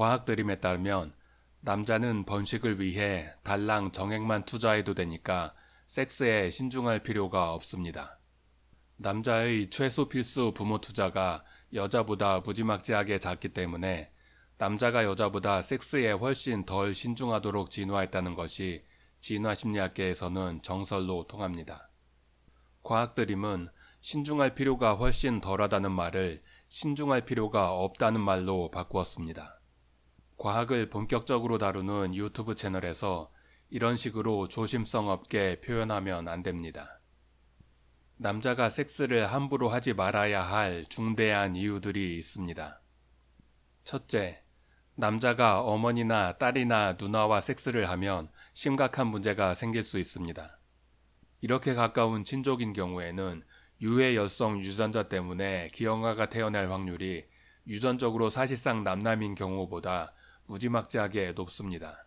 과학 드림에 따르면 남자는 번식을 위해 달랑 정액만 투자해도 되니까 섹스에 신중할 필요가 없습니다. 남자의 최소 필수 부모 투자가 여자보다 무지막지하게 작기 때문에 남자가 여자보다 섹스에 훨씬 덜 신중하도록 진화했다는 것이 진화심리학계에서는 정설로 통합니다. 과학드림은 신중할 필요가 훨씬 덜하다는 말을 신중할 필요가 없다는 말로 바꾸었습니다. 과학을 본격적으로 다루는 유튜브 채널에서 이런 식으로 조심성 없게 표현하면 안 됩니다. 남자가 섹스를 함부로 하지 말아야 할 중대한 이유들이 있습니다. 첫째, 남자가 어머니나 딸이나 누나와 섹스를 하면 심각한 문제가 생길 수 있습니다. 이렇게 가까운 친족인 경우에는 유해 여성 유전자 때문에 기형아가 태어날 확률이 유전적으로 사실상 남남인 경우보다 무지막지하게 높습니다.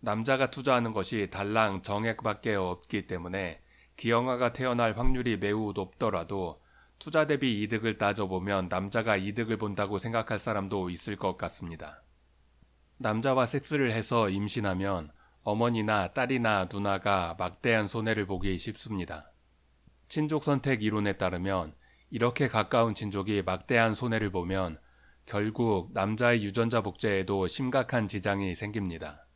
남자가 투자하는 것이 달랑 정액밖에 없기 때문에 기형아가 태어날 확률이 매우 높더라도 투자 대비 이득을 따져보면 남자가 이득을 본다고 생각할 사람도 있을 것 같습니다. 남자와 섹스를 해서 임신하면 어머니나 딸이나 누나가 막대한 손해를 보기 쉽습니다. 친족 선택 이론에 따르면 이렇게 가까운 친족이 막대한 손해를 보면 결국 남자의 유전자 복제에도 심각한 지장이 생깁니다.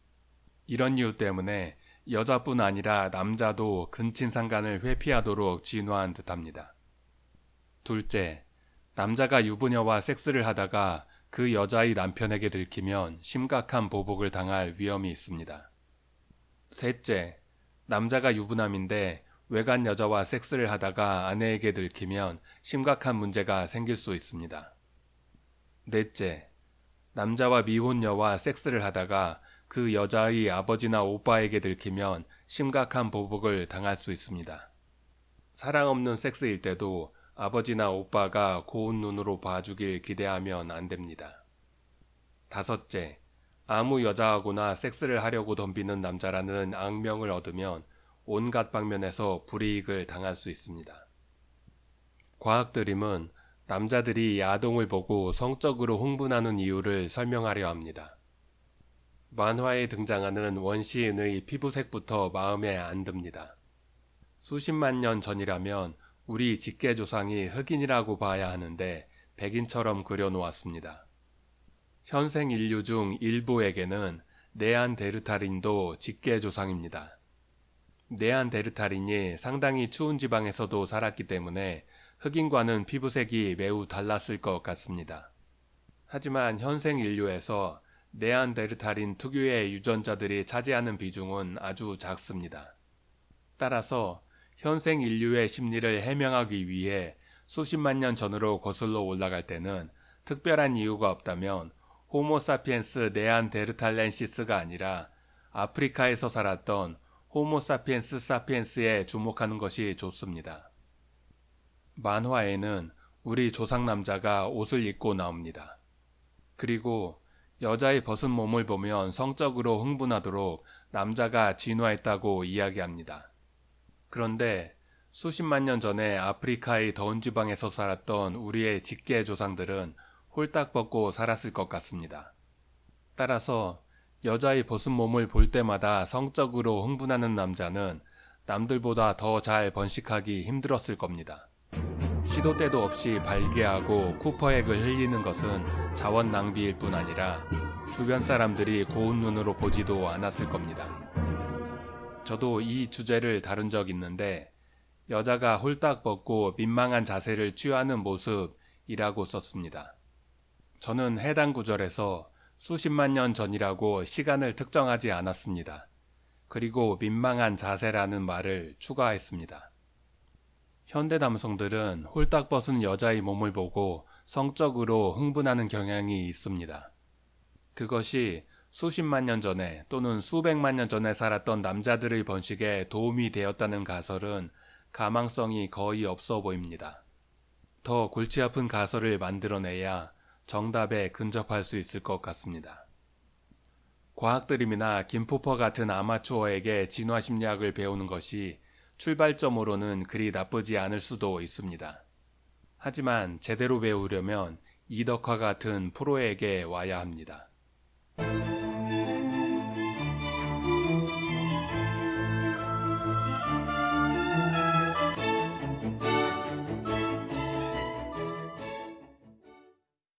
이런 이유 때문에 여자뿐 아니라 남자도 근친상간을 회피하도록 진화한 듯합니다. 둘째, 남자가 유부녀와 섹스를 하다가 그 여자의 남편에게 들키면 심각한 보복을 당할 위험이 있습니다. 셋째, 남자가 유부남인데 외간 여자와 섹스를 하다가 아내에게 들키면 심각한 문제가 생길 수 있습니다. 넷째, 남자와 미혼녀와 섹스를 하다가 그 여자의 아버지나 오빠에게 들키면 심각한 보복을 당할 수 있습니다. 사랑 없는 섹스일 때도 아버지나 오빠가 고운 눈으로 봐주길 기대하면 안 됩니다. 다섯째, 아무 여자하고나 섹스를 하려고 덤비는 남자라는 악명을 얻으면 온갖 방면에서 불이익을 당할 수 있습니다. 과학 드림은 남자들이 야동을 보고 성적으로 흥분하는 이유를 설명하려 합니다. 만화에 등장하는 원시인의 피부색부터 마음에 안 듭니다. 수십만 년 전이라면 우리 직계조상이 흑인이라고 봐야 하는데 백인처럼 그려놓았습니다. 현생 인류 중 일부에게는 네안데르탈인도 직계조상입니다. 네안데르탈인이 상당히 추운 지방에서도 살았기 때문에 흑인과는 피부색이 매우 달랐을 것 같습니다. 하지만 현생 인류에서 네안데르탈인 특유의 유전자들이 차지하는 비중은 아주 작습니다. 따라서 현생 인류의 심리를 해명하기 위해 수십만 년 전으로 거슬러 올라갈 때는 특별한 이유가 없다면 호모사피엔스 네안데르탈렌시스가 아니라 아프리카에서 살았던 호모사피엔스 사피엔스에 주목하는 것이 좋습니다. 만화에는 우리 조상 남자가 옷을 입고 나옵니다. 그리고 여자의 벗은 몸을 보면 성적으로 흥분하도록 남자가 진화했다고 이야기합니다. 그런데 수십만 년 전에 아프리카의 더운 지방에서 살았던 우리의 직계 조상들은 홀딱 벗고 살았을 것 같습니다. 따라서 여자의 벗은 몸을 볼 때마다 성적으로 흥분하는 남자는 남들보다 더 잘 번식하기 힘들었을 겁니다. 시도 때도 없이 발기하고 쿠퍼액을 흘리는 것은 자원 낭비일 뿐 아니라 주변 사람들이 고운 눈으로 보지도 않았을 겁니다. 저도 이 주제를 다룬 적 있는데 여자가 홀딱 벗고 민망한 자세를 취하는 모습이라고 썼습니다. 저는 해당 구절에서 수십만 년 전이라고 시간을 특정하지 않았습니다. 그리고 민망한 자세라는 말을 추가했습니다. 현대 남성들은 홀딱 벗은 여자의 몸을 보고 성적으로 흥분하는 경향이 있습니다. 그것이 수십만 년 전에 또는 수백만 년 전에 살았던 남자들의 번식에 도움이 되었다는 가설은 가망성이 거의 없어 보입니다. 더 골치 아픈 가설을 만들어내야 정답에 근접할 수 있을 것 같습니다. 과학드림이나 김포퍼 같은 아마추어에게 진화 심리학을 배우는 것이 출발점으로는 그리 나쁘지 않을 수도 있습니다. 하지만 제대로 배우려면 이덕화 같은 프로에게 와야 합니다. 네.